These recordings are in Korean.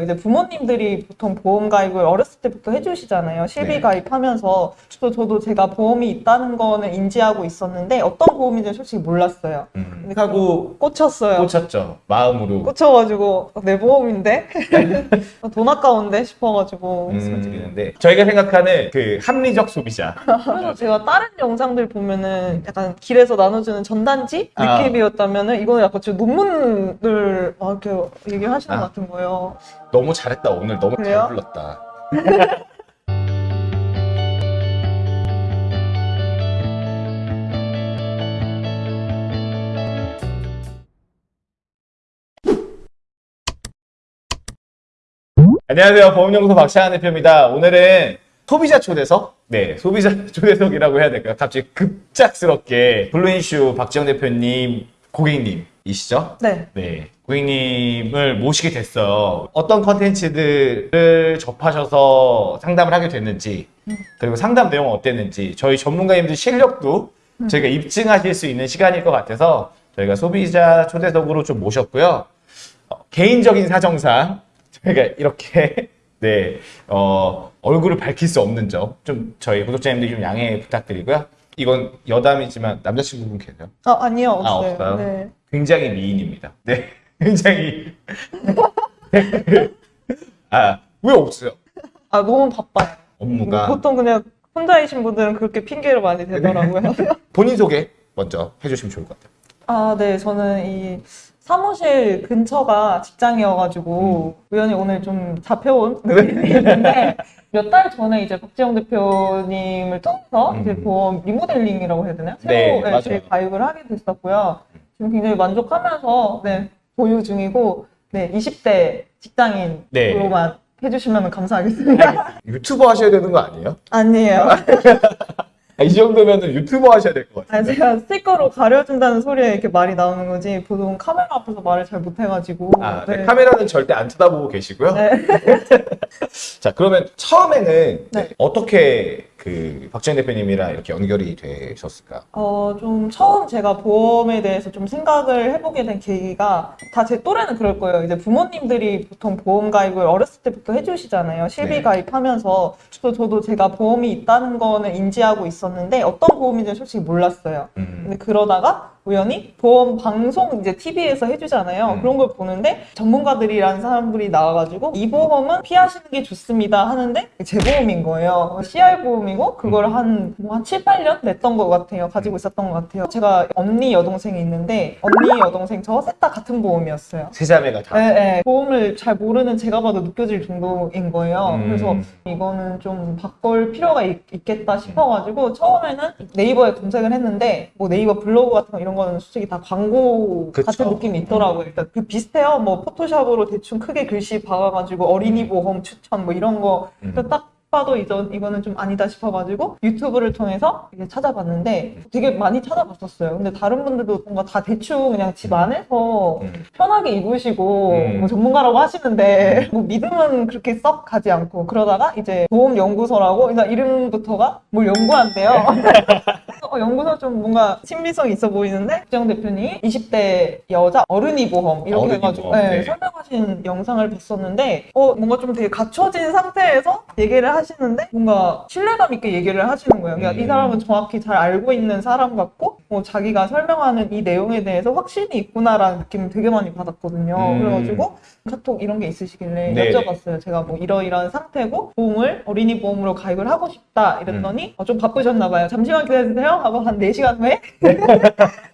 이제 부모님들이 보통 보험 가입을 어렸을 때부터 해주시잖아요. 실비 네. 가입하면서 또 저도 제가 보험이 있다는 거는 인지하고 있었는데 어떤 보험인지 솔직히 몰랐어요. 음, 근데 하고 꽂혔어요. 꽂혔죠. 마음으로. 꽂혀가지고 어, 내 보험인데 돈 아까운데 싶어가지고 음, 저희가 생각하는 그 합리적 소비자. 그래서 제가 다른 영상들 보면은 약간 길에서 나눠주는 전단지 아. 느낌이었다면은 이거는 약간 제 논문을 막 이렇게 얘기하시는 아. 것 같은 거예요. 너무 잘했다 오늘 너무 그래요? 잘 불렀다. 안녕하세요 보험연구소 박찬환 대표입니다. 오늘은 소비자 초대석, 네 소비자 초대석이라고 해야 될까요? 갑자기 급작스럽게 블루인슈 박지영 대표님 고객님이시죠? 네. 네, 고객님을 모시게 됐어요. 어떤 컨텐츠들을 접하셔서 상담을 하게 됐는지, 그리고 상담 내용은 어땠는지, 저희 전문가님들 실력도 저희가 입증하실 수 있는 시간일 것 같아서 저희가 소비자 초대석으로 좀 모셨고요. 어, 개인적인 사정상 저희가 이렇게 네, 어, 얼굴을 밝힐 수 없는 점, 좀 저희 구독자님들 좀 양해 부탁드리고요. 이건 여담이지만 남자친구분 계세요? 아 아니요 없어요. 아, 없어요? 네. 굉장히 미인입니다. 네, 굉장히. 아, 왜 없어요? 아 너무 바빠요. 업무가. 보통 그냥 혼자이신 분들은 그렇게 핑계를 많이 대더라고요. 본인 소개 먼저 해주시면 좋을 것 같아요. 아, 네. 저는 이 사무실 근처가 직장이어가지고 우연히 오늘 좀 잡혀온 느낌이 있는데 몇 달 전에 이제 박지영 대표님을 통해서 이제 음. 보험 리모델링이라고 해야 되나요? 네, 새로 네. 이제 가입을 하게 됐었고요. 지금 굉장히 만족하면서 네, 보유 중이고 네, 20대 직장인으로만 해주시면 감사하겠습니다. 유튜버 하셔야 되는 거 아니에요? 아니에요. 아, 이 정도면 유튜버 하셔야 될것 아, 같아요. 제가 스티커로 가려준다는 소리에 이렇게 말이 나오는 거지 보통 카메라 앞에서 말을 잘 못해가지고 아, 네, 네. 카메라는 절대 안 쳐다보고 계시고요. 네. 자, 그러면 처음에는 네. 어떻게 그 박지현 대표님이랑 이렇게 연결이 되셨을까? 어, 좀 처음 제가 보험에 대해서 좀 생각을 해보게 된 계기가 다 제 또래는 그럴 거예요. 이제 부모님들이 보통 보험 가입을 어렸을 때부터 해주시잖아요. 실비 네. 가입하면서 또 저도 제가 보험이 있다는 거는 인지하고 있었는데 어떤 보험인지 솔직히 몰랐어요. 음, 근데 그러다가 우연히 보험 방송 이제 TV에서 해주잖아요. 음. 그런 걸 보는데 전문가들이라는 사람들이 나와가지고 이 보험은 피하시는 게 좋습니다 하는데 제 보험인 거예요. CR 보험이고 그걸 음. 한, 뭐 한 7, 8년 냈던 것 같아요. 가지고 있었던 것 같아요. 제가 언니 여동생이 있는데 언니 여동생 저 셋 다 같은 보험이었어요. 세 자매가 다. 네, 네. 보험을 잘 모르는 제가 봐도 느껴질 정도인 거예요. 음. 그래서 이거는 좀 바꿀 필요가 있, 겠다 싶어가지고 처음에는 네이버에 검색을 했는데 뭐 네이버 블로그 같은 거 이런 거는 솔직히 다 광고 그쵸. 같은 느낌이 있더라고요. 일단 그 비슷해요. 뭐 포토샵으로 대충 크게 글씨 박아가지고 어린이 보험 추천 뭐 이런 거 음. 딱 봐도 이전 이거는 좀 아니다 싶어가지고 유튜브를 통해서 이제 찾아봤는데 되게 많이 찾아봤었어요. 근데 다른 분들도 뭔가 다 대충 그냥 집 안에서 음. 편하게 입으시고 음. 뭐 전문가라고 하시는데 뭐 믿음은 그렇게 썩 가지 않고 그러다가 이제 보험 연구소라고 일단 이름부터가 뭘 연구한대요. 어, 연구소 좀 뭔가 친밀성 있어 보이는데 국정 대표님이 20대 여자 어른이 보험 이렇게 어른이 해가지고 보험, 네, 네. 설명하신 영상을 봤었는데 어 뭔가 좀 되게 갖춰진 상태에서 얘기를 하시는데 뭔가 신뢰감 있게 얘기를 하시는 거예요. 그러니까 음. 이 사람은 정확히 잘 알고 있는 사람 같고 뭐 자기가 설명하는 이 내용에 대해서 확신이 있구나라는 느낌을 되게 많이 받았거든요. 음. 그래가지고 카톡 이런 게 있으시길래 네. 여쭤봤어요. 제가 뭐 이러이러한 상태고 보험을 어린이 보험으로 가입을 하고 싶다 이랬더니 음. 어, 좀 바쁘셨나 봐요. 잠시만 기다려주세요 하고 한 4시간 후에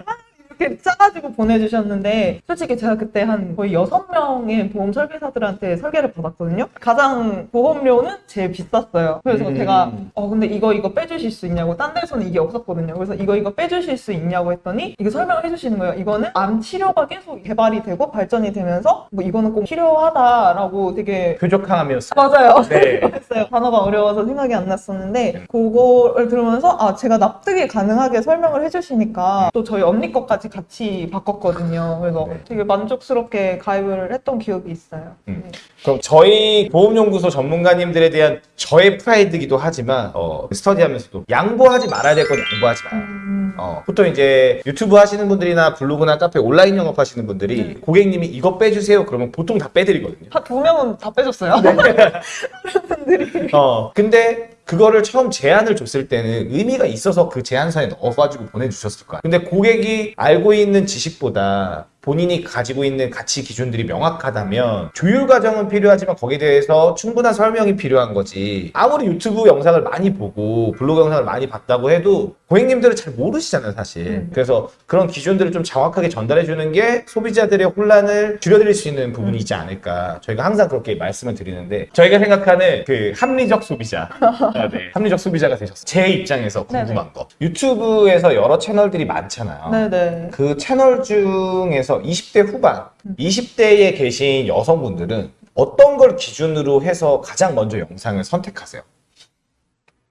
이렇게 짜가지고 보내주셨는데 솔직히 제가 그때 한 거의 여섯 명의 보험 설계사들한테 설계를 받았거든요. 가장 보험료는 제일 비쌌어요. 그래서 음. 제가 어 근데 이거 이거 빼주실 수 있냐고 딴 데서는 이게 없었거든요. 그래서 이거 이거 빼주실 수 있냐고 했더니 이거 설명을 해주시는 거예요. 이거는 암 치료가 계속 개발이 되고 발전이 되면서 뭐 이거는 꼭 필요하다라고 되게 표적항암이었어요. 맞아요. 네. 했어요. 단어가 어려워서 생각이 안 났었는데 그거를 들으면서 아 제가 납득이 가능하게 설명을 해주시니까 또 저희 언니 것까지 같이 바꿨거든요. 그래서 네. 되게 만족스럽게 가입을 했던 기억이 있어요. 음. 네. 그럼 저희 보험연구소 전문가님들에 대한 저의 프라이드기도 하지만 어, 스터디하면서도 양보하지 말아야 될 건 양보하지 마라. 음, 어, 보통 이제 유튜브 하시는 분들이나 블로그나 카페 온라인 영업 하시는 분들이 네. 고객님이 이거 빼주세요 그러면 보통 다 빼드리거든요. 한 두 명은 다 빼줬어요. 네. 어, 근데 그거를 처음 제안을 줬을 때는 의미가 있어서 그 제안서에 넣어가지고 보내주셨을 거야. 근데 고객이 알고 있는 지식보다 본인이 가지고 있는 가치 기준들이 명확하다면 조율 과정은 필요하지만 거기에 대해서 충분한 설명이 필요한 거지. 아무리 유튜브 영상을 많이 보고 블로그 영상을 많이 봤다고 해도 고객님들은 잘 모르시잖아요, 사실. 음. 그래서 그런 기준들을 좀 정확하게 전달해 주는 게 소비자들의 혼란을 줄여드릴 수 있는 부분이지 않을까. 저희가 항상 그렇게 말씀을 드리는데 저희가 생각하는 그 합리적 소비자. 아, 네. 합리적 소비자가 되셨어요. 제 입장에서 궁금한 거. 유튜브에서 여러 채널들이 많잖아요. 네네. 그 채널 중에서 20대 후반, 음. 20대에 계신 여성분들은 어떤 걸 기준으로 해서 가장 먼저 영상을 선택하세요?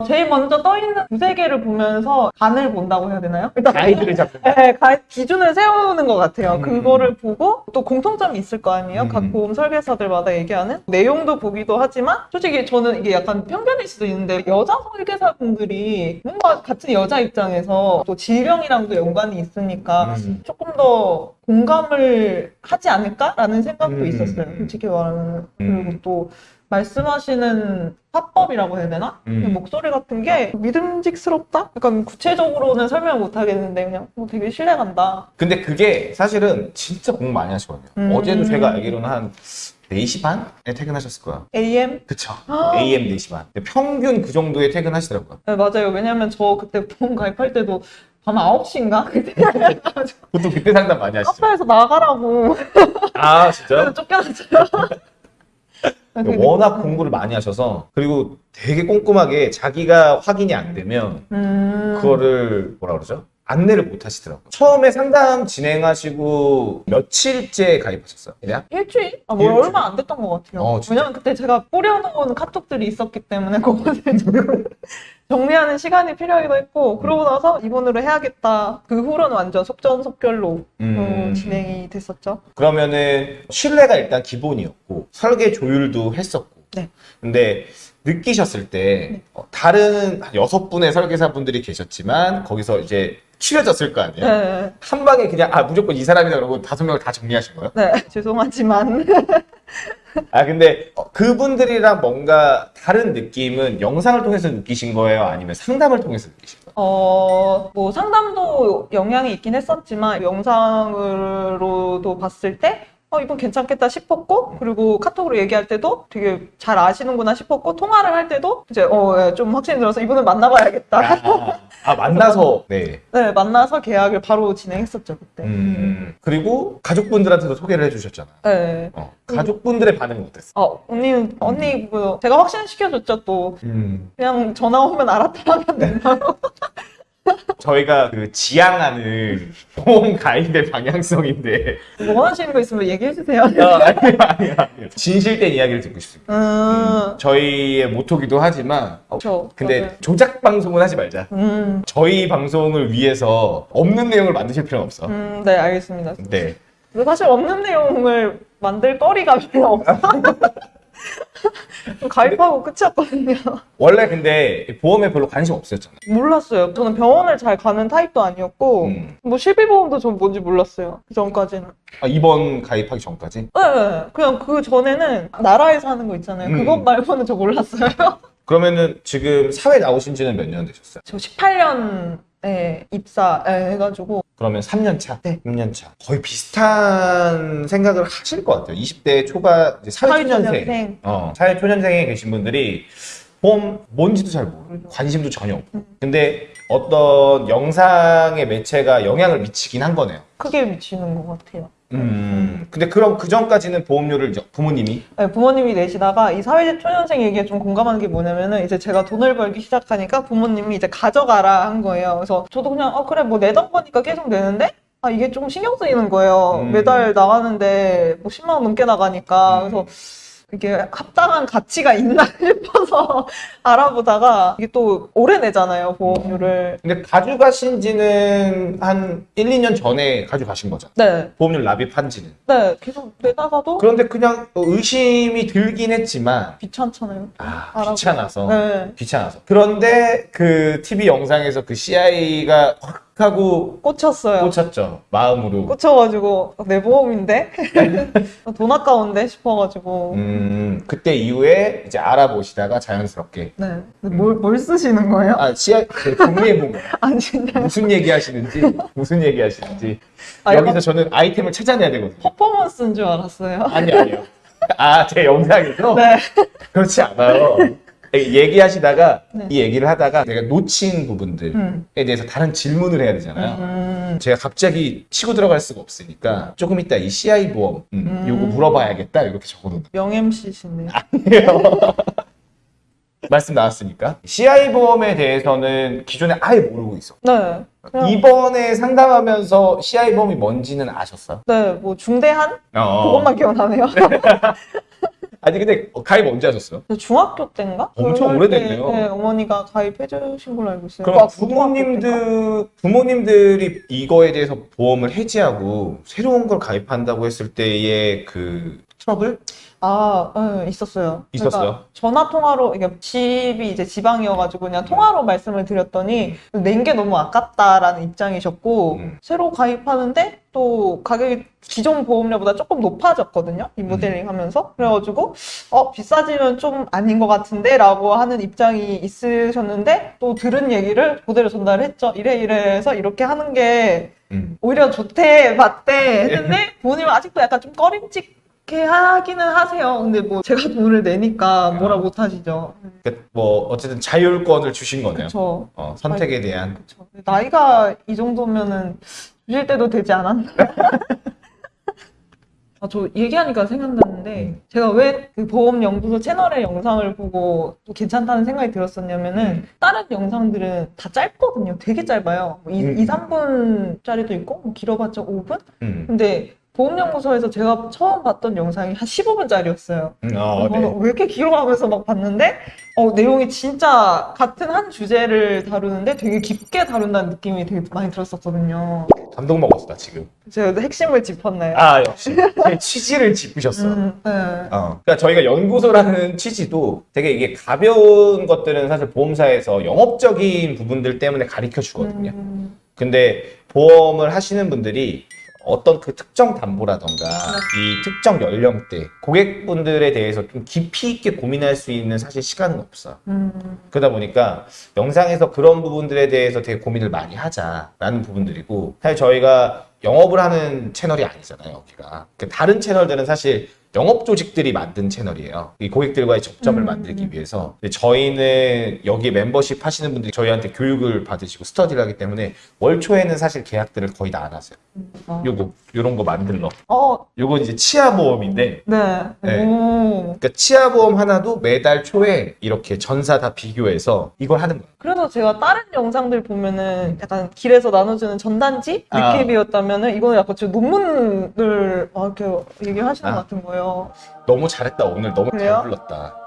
제일 먼저 떠 있는 두세 개를 보면서 간을 본다고 해야 되나요? 일단 가이드를 잡는 네, 가- 기준을 세우는 것 같아요. 음. 그거를 보고 또 공통점이 있을 거 아니에요. 음. 각 보험 설계사들마다 얘기하는 내용도 보기도 하지만 솔직히 저는 이게 약간 편견일 수도 있는데 여자 설계사분들이 뭔가 같은 여자 입장에서 또 질병이랑도 연관이 있으니까 음. 조금 더 공감을 하지 않을까라는 생각도 음. 있었어요. 솔직히 말하면 음. 그리고 또 말씀하시는 화법이라고 해야 되나? 음. 그 목소리 같은 게 믿음직스럽다? 약간 구체적으로는 설명 못 하겠는데 그냥 어, 되게 신뢰간다. 근데 그게 사실은 진짜 공부 많이 하시거든요. 음. 어제도 제가 알기로는 한 4시 반에 퇴근하셨을 거야. AM? 그쵸. AM 4시 반. 평균 그 정도에 퇴근하시더라고요. 네, 맞아요. 왜냐면 저 그때 보험 가입할 때도 밤 9시인가? 그때 보통 그때 상담 많이 하시죠. 카페에서 나가라고 아, 진짜? 그래서 쫓겨났어요. 되게- 워낙 공부를 많이 하셔서 그리고 되게 꼼꼼하게 자기가 확인이 안 되면 음... 그거를 뭐라 그러죠? 안내를 못 하시더라고요. 처음에 상담 진행하시고 며칠째 가입하셨어요? 그냥? 일주일? 아, 뭐 일주일? 얼마 안 됐던 것 같아요. 어? 왜냐면 그때 제가 뿌려놓은 카톡들이 있었기 때문에 좀 정리하는 시간이 필요하기도 했고 그러고 나서 이번으로 해야겠다. 그 후로는 완전 속전속결로 음. 어, 진행이 됐었죠. 그러면은 신뢰가 일단 기본이었고 설계 조율도 했었고 네. 근데 느끼셨을 때 어, 다른 한 여섯 분의 설계사분들이 계셨지만 거기서 이제 추려졌을 거 아니에요? 네, 한 방에 그냥 아 무조건 이 사람이다 그러고 다섯 명을 다 정리하신 거예요? 네 죄송하지만 아 근데 어, 그분들이랑 뭔가 다른 느낌은 영상을 통해서 느끼신 거예요? 아니면 상담을 통해서 느끼신 거예요? 어, 뭐 상담도 영향이 있긴 했었지만 영상으로도 봤을 때 어, 이건 괜찮겠다 싶었고 그리고 카톡으로 얘기할 때도 되게 잘 아시는구나 싶었고 통화를 할 때도 이제 어, 예, 좀 확신이 들어서 이분은 만나봐야겠다. 아, 아, 만나서 네. 네, 만나서 계약을 바로 진행했었죠 그때. 음, 그리고 가족분들한테도 소개를 해주셨잖아요. 네. 어, 가족분들의 반응은 어땠어요? 어, 언니는 언니 뭐 제가 확신시켜줬죠 또 음. 그냥 전화 오면 알았다 하면 된다고. 저희가 그 지향하는 보험 가입의 방향성인데 뭐 원하시는 거 있으면 얘기해 주세요. 아, 아니요 아니요 아니요 진실된 이야기를 듣고 싶습니다 음, 저희의 모토기도 하지만 어. 근데 맞아요. 조작 방송은 하지 말자 음, 저희 방송을 위해서 없는 내용을 만드실 필요는 없어 음, 네 알겠습니다. 네 사실 없는 내용을 만들 거리가 별로 없어. 가입하고 끝이었거든요. 원래 근데 보험에 별로 관심 없으셨잖아요 몰랐어요. 저는 병원을 잘 가는 타입도 아니었고, 음. 뭐 실비보험도 전 뭔지 몰랐어요. 그 전까지는. 아, 이번 가입하기 전까지 네, 그냥 그 전에는 나라에서 하는 거 있잖아요. 음. 그것 말고는 저 몰랐어요. 그러면은 지금 사회 나오신 지는 몇 년 되셨어요? 저 18년에 입사 해가지고, 그러면 3년 차, 네. 3년 차. 거의 비슷한 생각을 하실 것 같아요. 20대 초반 이제 사회초년생, 사회초년생. 어, 사회초년생에 계신 분들이 보험 뭔지도 잘 모르고 관심도 전혀 없고. 근데 어떤 영상의 매체가 영향을 미치긴 한 거네요. 크게 미치는 것 같아요. 음. 근데 그럼 그 전까지는 보험료를 부모님이 네, 부모님이 내시다가 이 사회적 초년생 얘기에 좀 공감하는 게 뭐냐면은 이제 제가 돈을 벌기 시작하니까 부모님이 이제 가져가라 한 거예요. 그래서 저도 그냥 어 그래 뭐 내던 거니까 계속 내는데 아 이게 좀 신경 쓰이는 거예요. 음. 매달 나가는데 뭐 10만 원 넘게 나가니까 음. 그래서 이게 합당한 가치가 있나 싶어서 알아보다가 이게 또 오래 내잖아요 보험료를. 근데 가져가신 지는 한 1, 2년 전에 가져가신 거잖아요. 네, 보험료 납입한 지는. 네 계속 내다가도 그런데 그냥 의심이 들긴 했지만 귀찮잖아요. 아, 알아보고. 귀찮아서. 네. 귀찮아서. 그런데 그 TV 영상에서 그 CI가 확 하고 꽂혔어요. 꽂혔죠. 마음으로. 꽂혀가지고 내 보험인데 돈 아까운데 싶어가지고 음, 그때 이후에 이제 알아보시다가 자연스럽게. 네. 근데 뭘, 뭘 쓰시는 거예요? 아, CI, 그 정리해 보면 아 진짜 무슨 얘기 하시는지, 무슨 얘기 하시는지. 아, 여기서 저는 아이템을 찾아내야 되거든요. 퍼포먼스인 줄 알았어요. 아니, 아니요. 아, 제 영상에서? 네. 그렇지 않아요. 얘기하시다가 네. 이 얘기를 하다가 내가 놓친 부분들에 음. 대해서 다른 질문을 해야 되잖아요. 음. 제가 갑자기 치고 들어갈 수가 없으니까 조금 이따 이 CI 보험 음, 음. 요거 물어봐야겠다 이렇게 적어놓은 영 MC시네요. 거예요. 말씀 나왔으니까 CI 보험에 대해서는 기존에 아예 모르고 있어. 네. 그냥- 이번에 상담하면서 CI 보험이 뭔지는 아셨어요? 네, 뭐 중대한 어. 그것만 기억나네요. 아니 근데 가입 언제 하셨어요? 중학교 때인가? 엄청 오래됐네요. 네, 어머니가 가입해 주신 걸로 알고 있어요. 그럼 아? 부모님들 부모님들이 이거에 대해서 보험을 해지하고 새로운 걸 가입한다고 했을 때의 그 트러블? 아, 네, 있었어요. 있었어요? 그러니까 전화 통화로 이게 집이 이제 지방이어가지고 그냥 통화로 말씀을 드렸더니 낸 게 너무 아깝다라는 입장이셨고 음. 새로 가입하는데 또 가격이 기존 보험료보다 조금 높아졌거든요. 음. 이 모델링 하면서 그래가지고 어 비싸지면 좀 아닌 것 같은데라고 하는 입장이 있으셨는데 또 들은 얘기를 그대로 전달했죠. 이래 이래해서 이렇게 하는 게 음. 오히려 좋대, 맞대 했는데 부모님은 아직도 약간 좀 꺼림 칙해 하기는 하세요. 근데 뭐 제가 돈을 내니까 뭐라 못 하시죠. 그러니까 뭐 어쨌든 자율권을 주신 거네요. 그렇죠. 어, 선택에 대한. 그쵸. 나이가 이 정도면은 주실 때도 되지 않았나? 아, 저 얘기하니까 생각났는데, 음. 제가 왜 그 보험연구소 채널의 영상을 보고 또 괜찮다는 생각이 들었었냐면은, 다른 영상들은 다 짧거든요. 되게 짧아요. 뭐 이, 음. 2, 3분짜리도 있고, 뭐 길어봤자 5분? 음. 근데 보험연구소에서 제가 처음 봤던 영상이 한 15분짜리였어요. 음, 어, 왜 네. 이렇게 길어가면서 막 봤는데 어, 내용이 진짜 같은 한 주제를 다루는데 되게 깊게 다룬다는 느낌이 되게 많이 들었었거든요. 감동 먹었어, 나 지금. 제가 핵심을 짚었나요? 아, 역시. 제 취지를 짚으셨어. 음, 네. 어. 그러니까 저희가 연구소라는 취지도 되게 이게 가벼운 것들은 사실 보험사에서 영업적인 부분들 때문에 가르쳐 주거든요. 음, 근데 보험을 하시는 분들이 어떤 그 특정 담보라던가 이 특정 연령대 고객분들에 대해서 좀 깊이 있게 고민할 수 있는 사실 시간은 없어요. 음, 그러다 보니까 영상에서 그런 부분들에 대해서 되게 고민을 많이 하자라는 부분들이고 사실 저희가 영업을 하는 채널이 아니잖아요 여기가. 그 다른 채널들은 사실 영업 조직들이 만든 채널이에요 이 고객들과의 접점을 음. 만들기 위해서 저희는 여기 멤버십 하시는 분들이 저희한테 교육을 받으시고 스터디를 하기 때문에 월 초에는 사실 계약들을 거의 다 안 하세요 어. 요거 요런 거 만들러 어, 요건 이제 치아 보험인데 네. 네. 오. 그러니까 치아 보험 하나도 매달 초에 이렇게 전사 다 비교해서 이걸 하는 거예요 그래서 제가 다른 영상들 보면은 약간 길에서 나눠주는 전단지 아. 리캡이었다면은 이거는 약간 제 논문을 막 이렇게 얘기하시는 아. 것 같은 거예요. 너무 잘했다 오늘 너무 그래요? 잘 불렀다.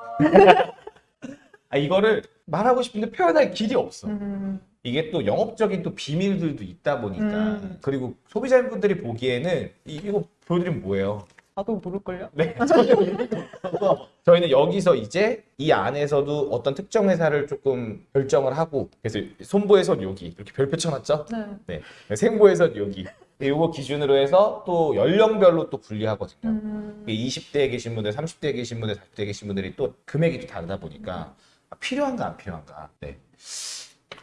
아 이거를 말하고 싶은데 표현할 길이 없어. 음, 이게 또 영업적인 또 비밀들도 있다 보니까 음. 그리고 소비자분들이 보기에는 이, 이거 보여드리면 뭐예요? 나도 모를걸요? 네, 저희는 여기서 이제 이 안에서도 어떤 특정 회사를 조금 결정을 하고 그래서 손보에선 여기 이렇게 별표 쳐놨죠? 네. 네, 생보에선 여기 이거 기준으로 해서 또 연령별로 또 분리하거든요. 음, 20대에 계신 분들, 30대에 계신 분들, 40대에 계신 분들이 또 금액이 또 다르다 보니까 아, 필요한가 안 필요한가. 네.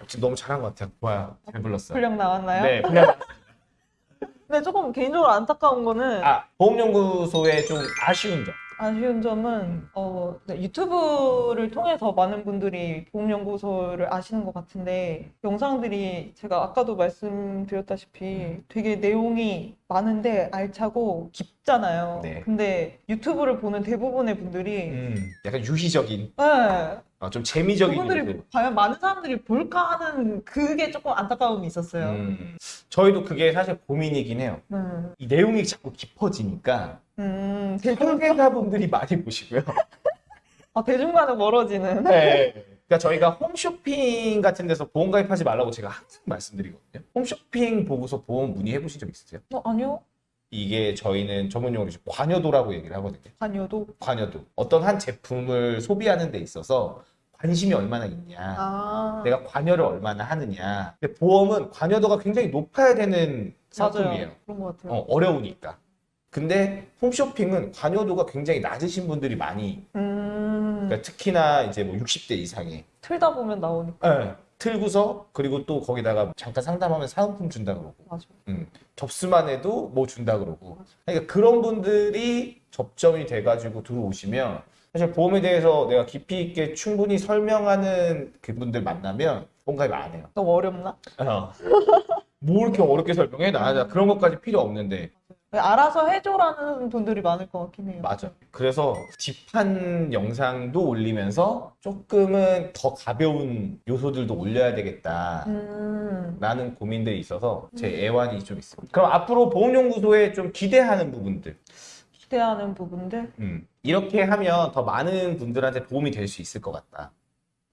지금 너무 잘한 것 같아요. 좋아요. 잘 불렀어요. 분량 나왔나요? 네, 분량. 근데 조금 개인적으로 안타까운 거는 아, 보험연구소의 좀 아쉬운 점. 아쉬운 점은 어, 네, 유튜브를 통해서 많은 분들이 보험연구소를 아시는 것 같은데 영상들이 제가 아까도 말씀드렸다시피 되게 내용이 많은데 알차고 깊잖아요. 네. 근데 유튜브를 보는 대부분의 분들이 음, 약간 유희적인, 네, 아, 좀 재미적인. 그분들이 요소들. 과연 많은 사람들이 볼까 하는 그게 조금 안타까움이 있었어요. 음, 저희도 그게 사실 고민이긴 해요. 음, 이 내용이 자꾸 깊어지니까 음, 대중, 설계사분들이 많이 보시고요. 아, 대중과는 멀어지는. 네. 그러니까 저희가 홈쇼핑 같은 데서 보험 가입하지 말라고 제가 항상 말씀드리거든요. 홈쇼핑 보고서 보험 문의해 보신 적 있으세요? 어, 아니요. 이게 저희는 전문용어로 관여도라고 얘기를 하거든요. 아니어도. 관여도. 어떤 한 제품을 소비하는 데 있어서 관심이 얼마나 있냐. 아, 내가 관여를 얼마나 하느냐. 근데 보험은 관여도가 굉장히 높아야 되는 상품이에요. 그런 것 같아요. 어, 어려우니까. 근데 홈쇼핑은 관여도가 굉장히 낮으신 분들이 많이, 음, 그러니까 특히나 이제 뭐 60대 이상이. 틀다 보면 나오니까. 예, 틀고서 그리고 또 거기다가 잠깐 상담하면 사은품 준다 그러고 맞아. 음, 접수만 해도 뭐 준다 그러고 그러니까 그런 분들이 접점이 돼가지고 들어오시면 사실 보험에 대해서 내가 깊이 있게 충분히 설명하는 그분들 만나면 뭔가 안 해요. 너무 어렵나? 어. 뭐 이렇게 어렵게 설명해? 나, 나 그런 것까지 필요 없는데 알아서 해줘라는 분들이 많을 것 같긴 해요. 맞아. 그래서 딥한 영상도 올리면서 조금은 더 가벼운 요소들도 올려야 되겠다. 음, 라는 고민들이 있어서 제 애환이 좀 있습니다. 그럼 앞으로 보험연구소에 좀 기대하는 부분들. 기대하는 부분들. 음, 이렇게 하면 더 많은 분들한테 도움이 될 수 있을 것 같다.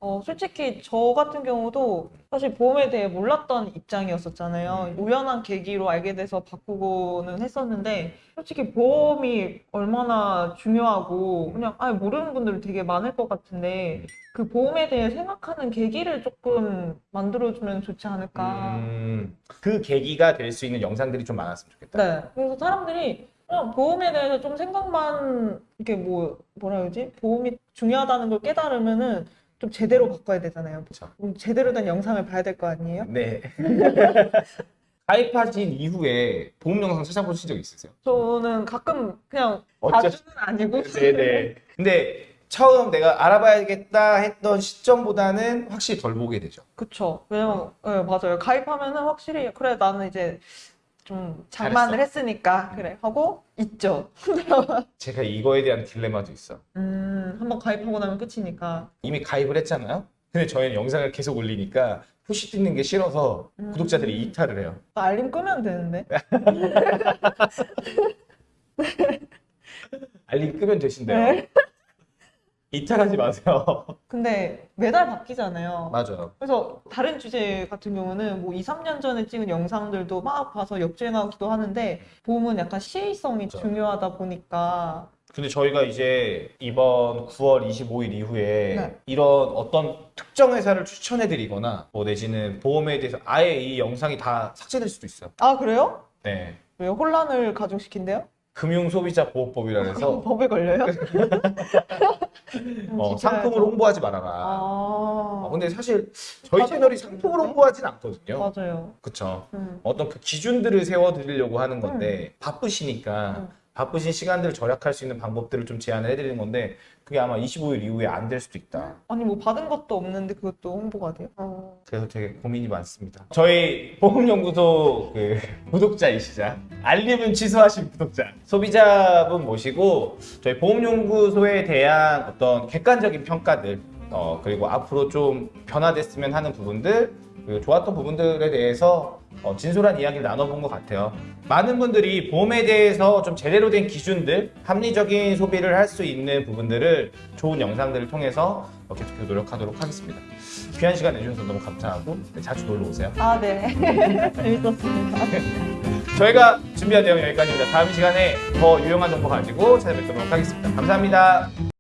어, 솔직히 저 같은 경우도 사실 보험에 대해 몰랐던 입장이었었잖아요. 우연한 계기로 알게 돼서 바꾸고는 했었는데, 솔직히 보험이 얼마나 중요하고, 그냥, 아, 모르는 분들 되게 많을 것 같은데, 그 보험에 대해 생각하는 계기를 조금 만들어주면 좋지 않을까. 음, 그 계기가 될 수 있는 영상들이 좀 많았으면 좋겠다. 네. 그래서 사람들이 그냥 보험에 대해서 좀 생각만, 이렇게 뭐, 뭐라 그러지? 보험이 중요하다는 걸 깨달으면은 좀 제대로 바꿔야 되잖아요. 그쵸. 음, 제대로 된 영상을 봐야 될 거 아니에요? 네. 가입하신 이후에 보험 영상 찾아보신 적 있으세요? 저는 가끔 그냥 자주는 아니고 네네. 근데 처음 내가 알아봐야겠다 했던 시점보다는 확실히 덜 보게 되죠. 그쵸 왜냐면 네, 맞아요 가입하면은 확실히 그래 나는 이제 좀 장만을 했으니까 그래 하고 있죠 제가 이거에 대한 딜레마도 있어. 음 한번 가입하고 나면 끝이니까 이미 가입을 했잖아요. 근데 저희는 영상을 계속 올리니까 푸시 뜨는 게 싫어서 음. 구독자들이 이탈을 해요. 알림 끄면 되는데 알림 끄면 되신대요. 네. 이탈하지 마세요. 근데 매달 바뀌잖아요 맞아요. 그래서 다른 주제 같은 경우는 뭐 2, 3년 전에 찍은 영상들도 막 봐서 역주행하기도 하는데 보험은 약간 시의성이 그렇죠. 중요하다 보니까 근데 저희가 이제 이번 9월 25일 이후에 네. 이런 어떤 특정 회사를 추천해 드리거나 뭐 내지는 보험에 대해서 아예 이 영상이 다 삭제될 수도 있어요. 아 그래요? 네. 왜요? 혼란을 가중시킨대요? 금융소비자보호법이라 해서 법에 걸려요? 어. 상품을 홍보하지 말아라. 아, 어, 근데 사실 저희 채널이? 상품을 홍보하진 않거든요. 맞아요. 그쵸. 음. 어떤 그 기준들을 세워드리려고 하는 건데 바쁘시니까 음. 바쁘신 시간들을 절약할 수 있는 방법들을 좀 제안을 해드리는 건데 그게 아마 25일 이후에 안 될 수도 있다. 아니 뭐 받은 것도 없는데 그것도 홍보가 돼요? 어. 그래서 되게 고민이 많습니다. 저희 보험연구소 그 구독자이시자 알림은 취소하신 구독자 소비자분 모시고 저희 보험연구소에 대한 어떤 객관적인 평가들 어, 그리고 앞으로 좀 변화됐으면 하는 부분들 그리고 좋았던 부분들에 대해서 어, 진솔한 이야기를 나눠본 것 같아요. 많은 분들이 보험에 대해서 좀 제대로 된 기준들, 합리적인 소비를 할 수 있는 부분들을 좋은 영상들을 통해서 어, 계속해서 노력하도록 하겠습니다. 귀한 시간 내주셔서 너무 감사하고 네, 자주 놀러 오세요. 아, 네. 재밌었습니다. 저희가 준비한 내용 여기까지입니다. 다음 시간에 더 유용한 정보 가지고 찾아뵙도록 하겠습니다. 감사합니다.